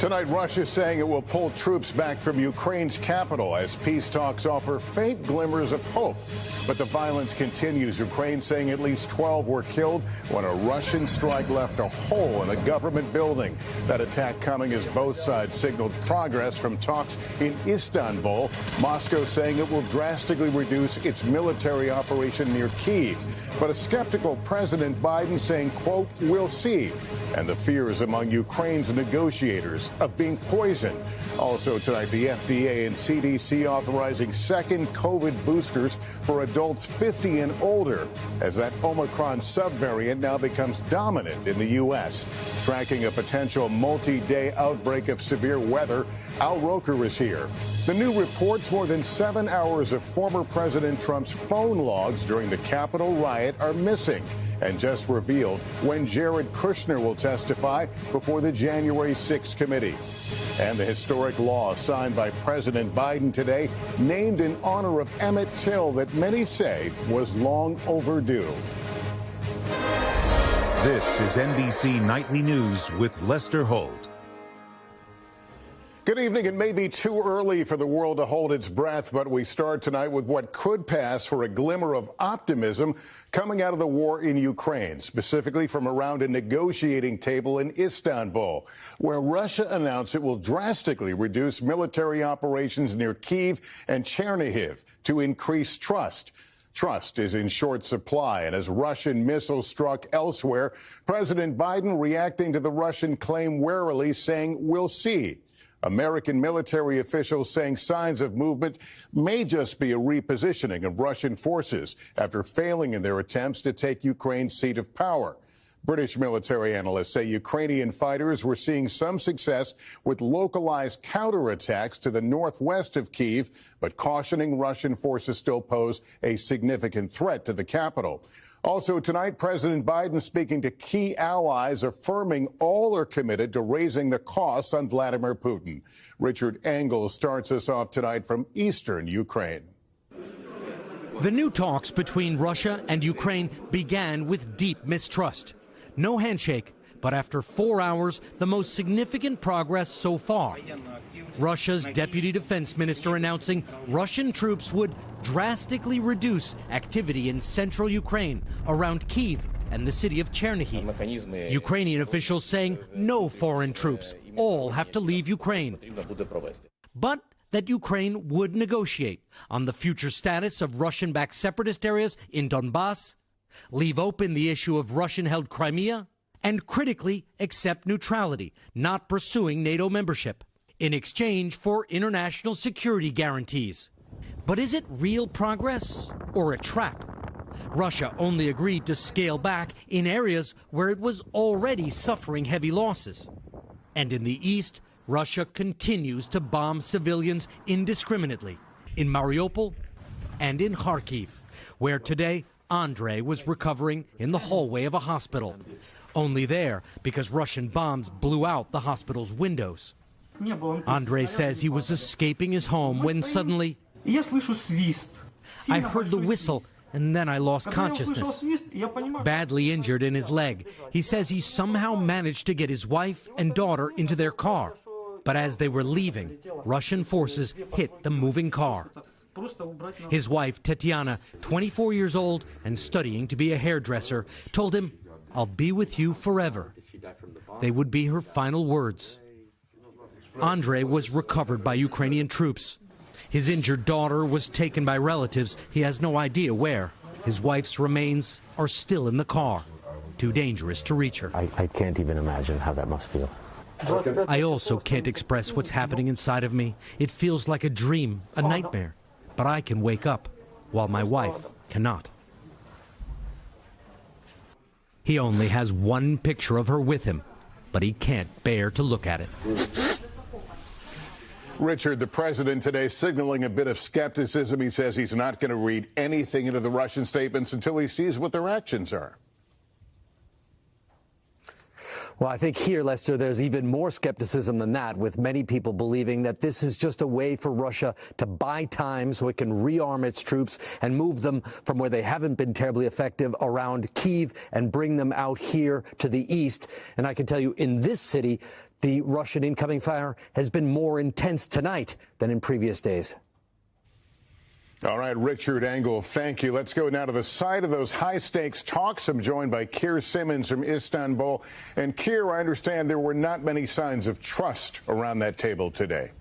Tonight, Russia is saying it will pull troops back from Ukraine's capital as peace talks offer faint glimmers of hope. But the violence continues. Ukraine saying at least 12 were killed when a Russian strike left a hole in a government building. That attack coming as both sides signaled progress from talks in Istanbul. Moscow saying it will drastically reduce its military operation near Kiev. But a skeptical President Biden saying, quote, we'll see. And the fears among Ukraine's negotiators of being poisoned. Also tonight, the FDA and CDC authorizing second COVID boosters for adults 50 and older as that Omicron subvariant now becomes dominant in the U.S. Tracking a potential multi-day outbreak of severe weather, Al Roker is here. The new reports more than seven hours of former President Trump's phone logs during the Capitol riot are missing and just revealed when Jared Kushner will testify before the January 6 committee. And the historic law signed by President Biden today, named in honor of Emmett Till, that many say was long overdue. This is NBC Nightly News with Lester Holt. Good evening. It may be too early for the world to hold its breath, but we start tonight with what could pass for a glimmer of optimism coming out of the war in Ukraine, specifically from around a negotiating table in Istanbul, where Russia announced it will drastically reduce military operations near Kiev and Chernihiv to increase trust. Trust is in short supply, and as Russian missiles struck elsewhere, President Biden reacting to the Russian claim warily, saying, We'll see. American military officials saying signs of movement may just be a repositioning of Russian forces after failing in their attempts to take Ukraine's seat of power. British military analysts say Ukrainian fighters were seeing some success with localized counterattacks to the northwest of Kiev, but cautioning Russian forces still pose a significant threat to the capital. Also tonight, President Biden speaking to key allies, affirming all are committed to raising the costs on Vladimir Putin. Richard Engel starts us off tonight from eastern Ukraine. The new talks between Russia and Ukraine began with deep mistrust. No handshake, but after four hours, the most significant progress so far. Russia's deputy defense minister announcing Russian troops would drastically reduce activity in central Ukraine around Kiev and the city of Chernihiv. Ukrainian officials saying no foreign troops, all have to leave Ukraine. But that Ukraine would negotiate on the future status of Russian backed separatist areas in Donbass, leave open the issue of Russian held Crimea, and critically accept neutrality, not pursuing NATO membership, in exchange for international security guarantees. But is it real progress or a trap? Russia only agreed to scale back in areas where it was already suffering heavy losses. And in the east, Russia continues to bomb civilians indiscriminately in Mariupol and in Kharkiv, where today Andre was recovering in the hallway of a hospital. Only there because Russian bombs blew out the hospital's windows. Andrei says he was escaping his home when suddenly I heard the whistle and then I lost consciousness. Badly injured in his leg, he says he somehow managed to get his wife and daughter into their car. But as they were leaving, Russian forces hit the moving car. His wife, Tetiana, 24 years old and studying to be a hairdresser, told him, I'll be with you forever. They would be her final words. Andre was recovered by Ukrainian troops. His injured daughter was taken by relatives. He has no idea where. His wife's remains are still in the car. Too dangerous to reach her. I, I can't even imagine how that must feel. I also can't express what's happening inside of me. It feels like a dream, a nightmare. But I can wake up, while my wife cannot. He only has one picture of her with him, but he can't bear to look at it. Richard, the president today signaling a bit of skepticism. He says he's not going to read anything into the Russian statements until he sees what their actions are. Well, I think here, Lester, there's even more skepticism than that, with many people believing that this is just a way for Russia to buy time so it can rearm its troops and move them from where they haven't been terribly effective around Kiev and bring them out here to the east. And I can tell you, in this city, the Russian incoming fire has been more intense tonight than in previous days. All right, Richard Engel, thank you. Let's go now to the side of those high stakes talks. I'm joined by Keir Simmons from Istanbul. And Keir, I understand there were not many signs of trust around that table today.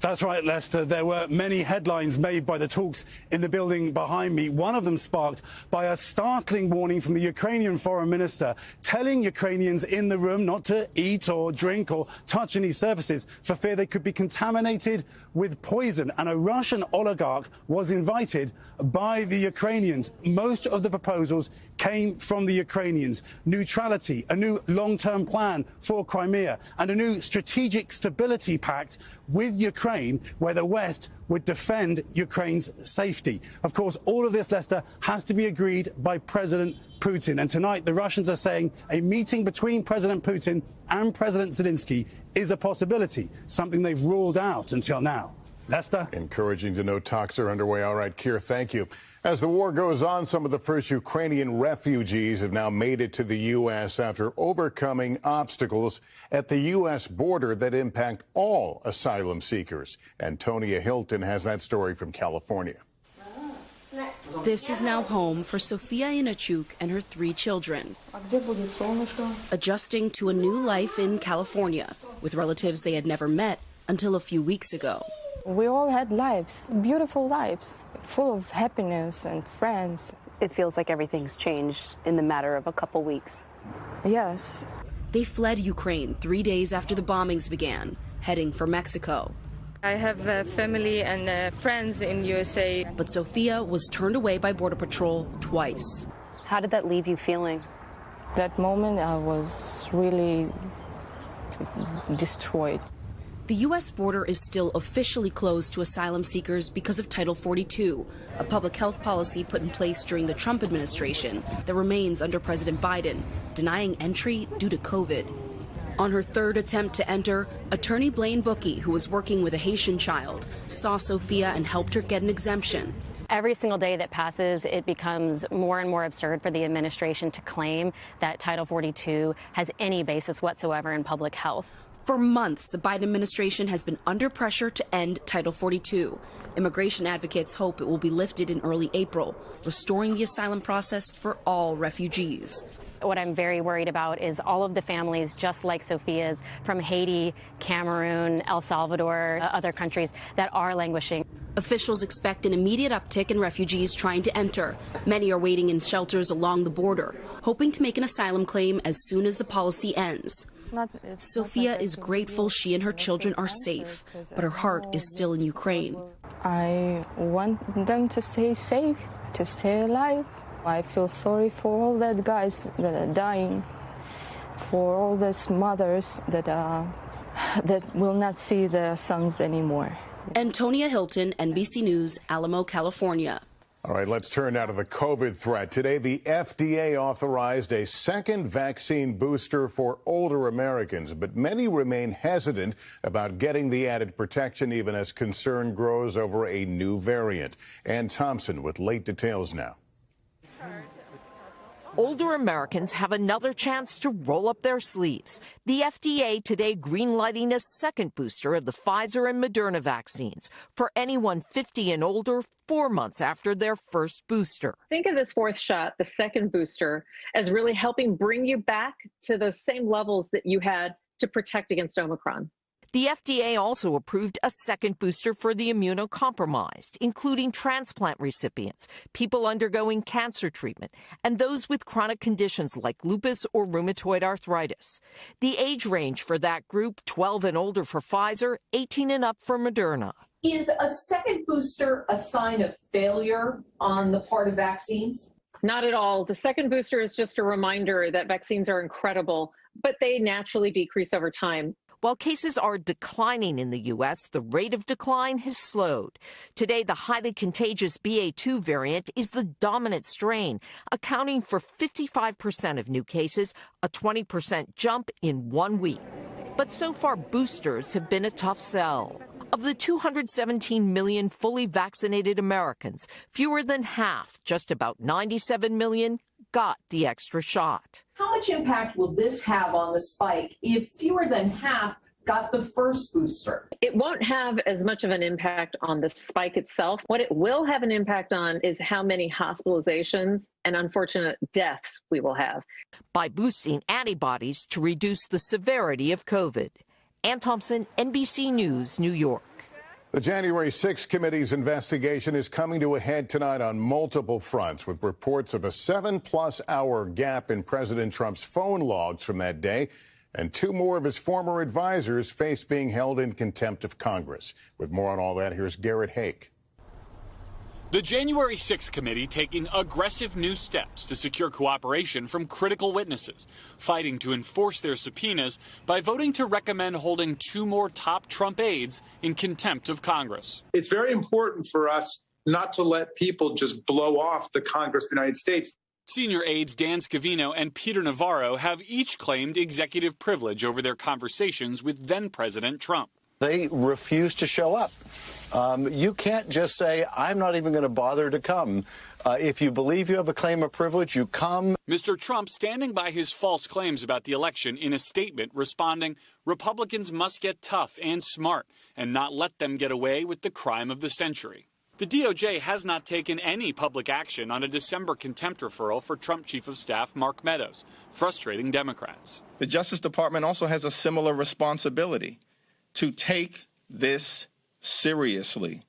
That's right, Lester. There were many headlines made by the talks in the building behind me. One of them sparked by a startling warning from the Ukrainian foreign minister telling Ukrainians in the room not to eat or drink or touch any surfaces for fear they could be contaminated with poison. And a Russian oligarch was invited by the Ukrainians. Most of the proposals came from the Ukrainians. Neutrality, a new long-term plan for Crimea, and a new strategic stability pact with Ukraine where the West would defend Ukraine's safety. Of course, all of this, Lester, has to be agreed by President Putin. And tonight, the Russians are saying a meeting between President Putin and President Zelensky is a possibility, something they've ruled out until now. Lester? Encouraging to know talks are underway. All right, Keir, thank you. As the war goes on, some of the first Ukrainian refugees have now made it to the U.S. after overcoming obstacles at the U.S. border that impact all asylum seekers. Antonia Hilton has that story from California. This is now home for Sofia Inachuk and her three children. Adjusting to a new life in California with relatives they had never met until a few weeks ago. We all had lives, beautiful lives, full of happiness and friends. It feels like everything's changed in the matter of a couple weeks. Yes. They fled Ukraine three days after the bombings began, heading for Mexico. I have uh, family and uh, friends in USA. But Sophia was turned away by Border Patrol twice. How did that leave you feeling? That moment I was really destroyed. The U.S. border is still officially closed to asylum seekers because of Title 42, a public health policy put in place during the Trump administration that remains under President Biden, denying entry due to COVID. On her third attempt to enter, attorney Blaine Bookey, who was working with a Haitian child, saw Sophia and helped her get an exemption. Every single day that passes, it becomes more and more absurd for the administration to claim that Title 42 has any basis whatsoever in public health. For months, the Biden administration has been under pressure to end Title 42. Immigration advocates hope it will be lifted in early April, restoring the asylum process for all refugees. What I'm very worried about is all of the families, just like Sophia's, from Haiti, Cameroon, El Salvador, uh, other countries that are languishing. Officials expect an immediate uptick in refugees trying to enter. Many are waiting in shelters along the border, hoping to make an asylum claim as soon as the policy ends. Sofia is grateful she and her children are safe, but her heart is still in Ukraine. I want them to stay safe, to stay alive. I feel sorry for all that guys that are dying, for all those mothers that uh, that will not see their sons anymore. Antonia Hilton, NBC News, Alamo, California. All right, let's turn now to the COVID threat. Today, the FDA authorized a second vaccine booster for older Americans, but many remain hesitant about getting the added protection, even as concern grows over a new variant. Ann Thompson with late details now older Americans have another chance to roll up their sleeves. The FDA today greenlighting a second booster of the Pfizer and Moderna vaccines for anyone 50 and older four months after their first booster. Think of this fourth shot, the second booster, as really helping bring you back to those same levels that you had to protect against Omicron. The FDA also approved a second booster for the immunocompromised, including transplant recipients, people undergoing cancer treatment, and those with chronic conditions like lupus or rheumatoid arthritis. The age range for that group 12 and older for Pfizer, 18 and up for Moderna. Is a second booster a sign of failure on the part of vaccines? Not at all. The second booster is just a reminder that vaccines are incredible, but they naturally decrease over time. While cases are declining in the U.S., the rate of decline has slowed. Today, the highly contagious BA2 variant is the dominant strain, accounting for 55% of new cases, a 20% jump in one week. But so far, boosters have been a tough sell. Of the 217 million fully vaccinated Americans, fewer than half, just about 97 million, got the extra shot. How much impact will this have on the spike if fewer than half got the first booster? It won't have as much of an impact on the spike itself. What it will have an impact on is how many hospitalizations and unfortunate deaths we will have. By boosting antibodies to reduce the severity of COVID. Ann Thompson, NBC News, New York. The January 6 committee's investigation is coming to a head tonight on multiple fronts with reports of a seven plus hour gap in President Trump's phone logs from that day and two more of his former advisors face being held in contempt of Congress. With more on all that, here's Garrett Haake. The January 6th committee taking aggressive new steps to secure cooperation from critical witnesses, fighting to enforce their subpoenas by voting to recommend holding two more top Trump aides in contempt of Congress. It's very important for us not to let people just blow off the Congress of the United States. Senior aides Dan Scavino and Peter Navarro have each claimed executive privilege over their conversations with then President Trump. They refuse to show up. Um, you can't just say, I'm not even going to bother to come. Uh, if you believe you have a claim of privilege, you come. Mr. Trump standing by his false claims about the election in a statement responding, Republicans must get tough and smart and not let them get away with the crime of the century. The DOJ has not taken any public action on a December contempt referral for Trump Chief of Staff Mark Meadows, frustrating Democrats. The Justice Department also has a similar responsibility to take this seriously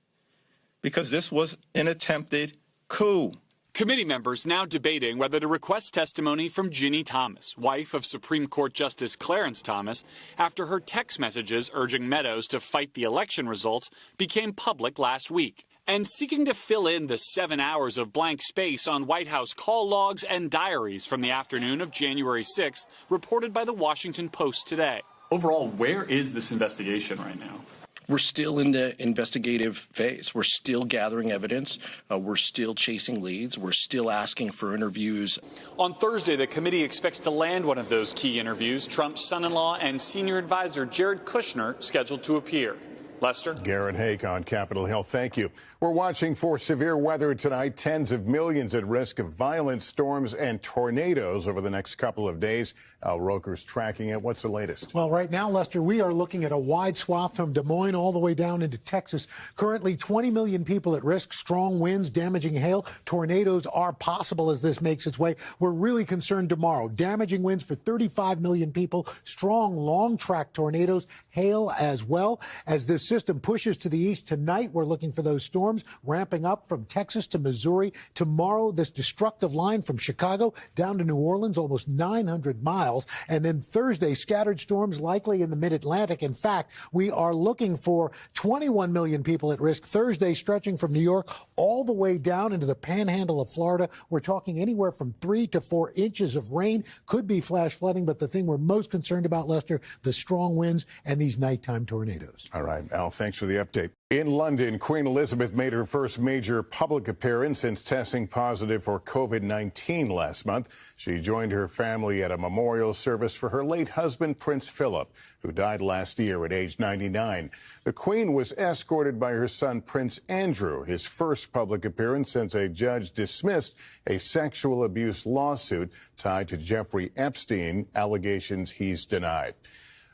because this was an attempted coup. Committee members now debating whether to request testimony from Ginny Thomas, wife of Supreme Court Justice Clarence Thomas, after her text messages urging Meadows to fight the election results became public last week. And seeking to fill in the seven hours of blank space on White House call logs and diaries from the afternoon of January 6th, reported by the Washington Post today. Overall, where is this investigation right now? We're still in the investigative phase. We're still gathering evidence. Uh, we're still chasing leads. We're still asking for interviews. On Thursday, the committee expects to land one of those key interviews. Trump's son in law and senior advisor Jared Kushner scheduled to appear. Lester? Garrett Haake on Capitol Hill. Thank you. We're watching for severe weather tonight. Tens of millions at risk of violent storms and tornadoes over the next couple of days. Al Roker's tracking it. What's the latest? Well, right now, Lester, we are looking at a wide swath from Des Moines all the way down into Texas. Currently, 20 million people at risk. Strong winds, damaging hail. Tornadoes are possible as this makes its way. We're really concerned tomorrow. Damaging winds for 35 million people. Strong, long track tornadoes. Hail as well. As this system pushes to the east tonight, we're looking for those storms ramping up from Texas to Missouri. Tomorrow, this destructive line from Chicago down to New Orleans, almost 900 miles. And then Thursday, scattered storms likely in the mid Atlantic. In fact, we are looking for 21 million people at risk Thursday, stretching from New York all the way down into the panhandle of Florida. We're talking anywhere from three to four inches of rain. Could be flash flooding, but the thing we're most concerned about, Lester, the strong winds and these nighttime tornadoes. All right, Al, thanks for the update. In London, Queen Elizabeth made her first major public appearance since testing positive for COVID 19 last month. She joined her family at a memorial service for her late husband, Prince Philip, who died last year at age 99. The Queen was escorted by her son, Prince Andrew, his first public appearance since a judge dismissed a sexual abuse lawsuit tied to Jeffrey Epstein, allegations he's denied.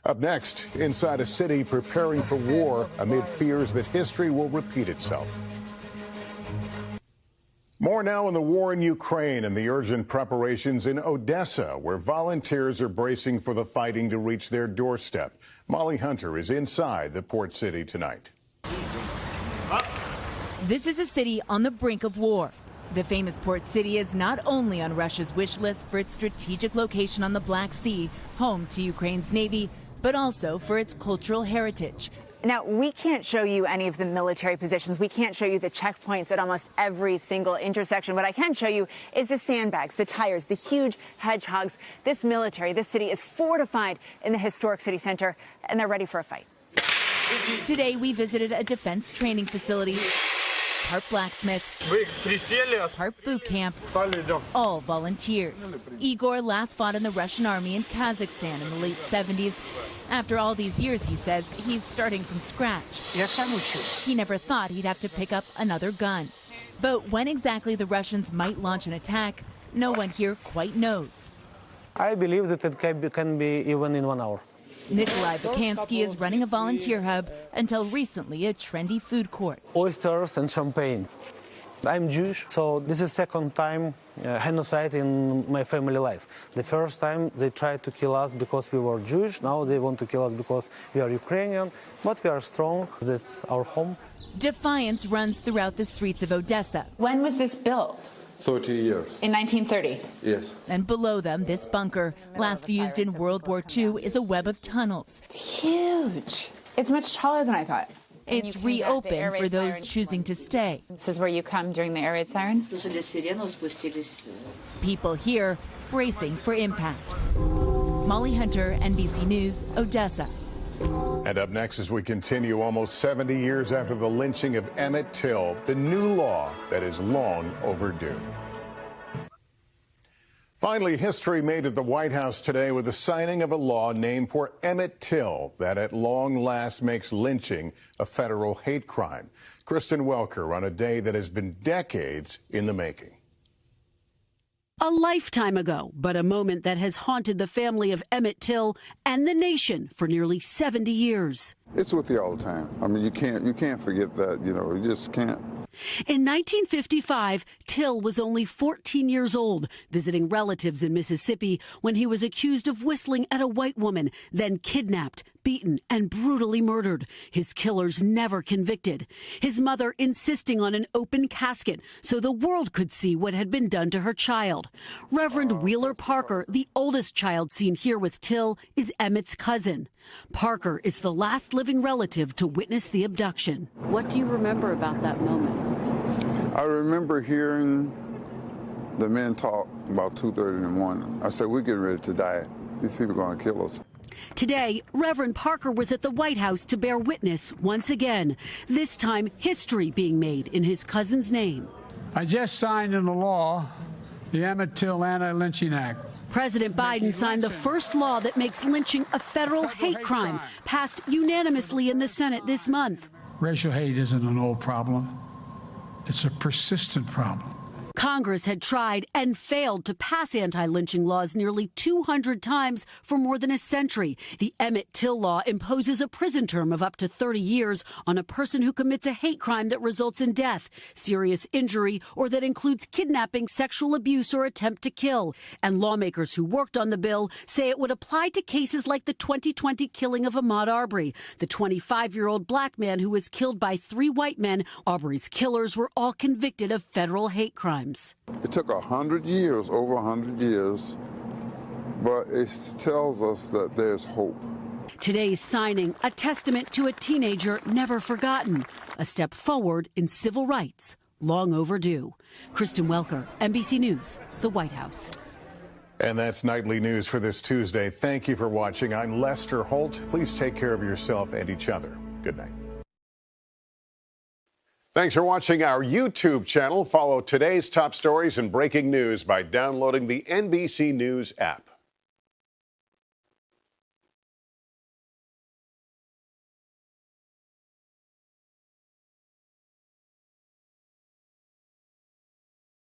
Up next, inside a city preparing for war amid fears that history will repeat itself. More now on the war in Ukraine and the urgent preparations in Odessa, where volunteers are bracing for the fighting to reach their doorstep. Molly Hunter is inside the port city tonight. This is a city on the brink of war. The famous port city is not only on Russia's wish list for its strategic location on the Black Sea, home to Ukraine's Navy, but also for its cultural heritage. Now, we can't show you any of the military positions. We can't show you the checkpoints at almost every single intersection. What I can show you is the sandbags, the tires, the huge hedgehogs. This military, this city is fortified in the historic city center, and they're ready for a fight. Today, we visited a defense training facility, part blacksmith, part boot camp, all volunteers. Igor last fought in the Russian army in Kazakhstan in the late 70s. After all these years, he says, he's starting from scratch. He never thought he'd have to pick up another gun. But when exactly the Russians might launch an attack, no one here quite knows. I believe that it can be, can be even in one hour. Nikolai Bukansky is running a volunteer hub until recently a trendy food court. Oysters and champagne. I'm Jewish, so this is second time uh, genocide in my family life. The first time they tried to kill us because we were Jewish. Now they want to kill us because we are Ukrainian. But we are strong. That's our home. Defiance runs throughout the streets of Odessa. When was this built? 30 years. In 1930? Yes. And below them, this bunker, last used in World War II, is a web of tunnels. It's huge. It's much taller than I thought. It's reopened for those choosing to stay. This is where you come during the air raid siren? People here bracing for impact. Molly Hunter, NBC News, Odessa. And up next, as we continue almost 70 years after the lynching of Emmett Till, the new law that is long overdue. Finally, history made at the White House today with the signing of a law named for Emmett Till that at long last makes lynching a federal hate crime. Kristen Welker on a day that has been decades in the making. A lifetime ago, but a moment that has haunted the family of Emmett Till and the nation for nearly 70 years. It's with you all the time. I mean, you can't you can't forget that. You know, you just can't. In 1955, Till was only 14 years old, visiting relatives in Mississippi when he was accused of whistling at a white woman, then kidnapped, beaten, and brutally murdered. His killers never convicted. His mother insisting on an open casket so the world could see what had been done to her child. Reverend oh, Wheeler Parker, the oldest child seen here with Till, is Emmett's cousin. Parker is the last living relative to witness the abduction. What do you remember about that moment? I remember hearing the men talk about 2.30 in the morning. I said, we're getting ready to die. These people are going to kill us. Today, Reverend Parker was at the White House to bear witness once again, this time history being made in his cousin's name. I just signed into law the Emmett Till Anti-Lynching Act. President Biden signed the first law that makes lynching a federal hate crime, passed unanimously in the Senate this month. Racial hate isn't an old problem. It's a persistent problem. Congress had tried and failed to pass anti lynching laws nearly 200 times for more than a century. The Emmett Till law imposes a prison term of up to 30 years on a person who commits a hate crime that results in death, serious injury, or that includes kidnapping, sexual abuse, or attempt to kill. And lawmakers who worked on the bill say it would apply to cases like the 2020 killing of Ahmaud Arbery, the 25 year old black man who was killed by three white men. Arbery's killers were all convicted of federal hate crimes. It took a hundred years, over a hundred years, but it tells us that there's hope. Today's signing, a testament to a teenager never forgotten, a step forward in civil rights, long overdue. Kristen Welker, NBC News, the White House. And that's nightly news for this Tuesday. Thank you for watching. I'm Lester Holt. Please take care of yourself and each other. Good night. Thanks for watching our YouTube channel. Follow today's top stories and breaking news by downloading the NBC News app.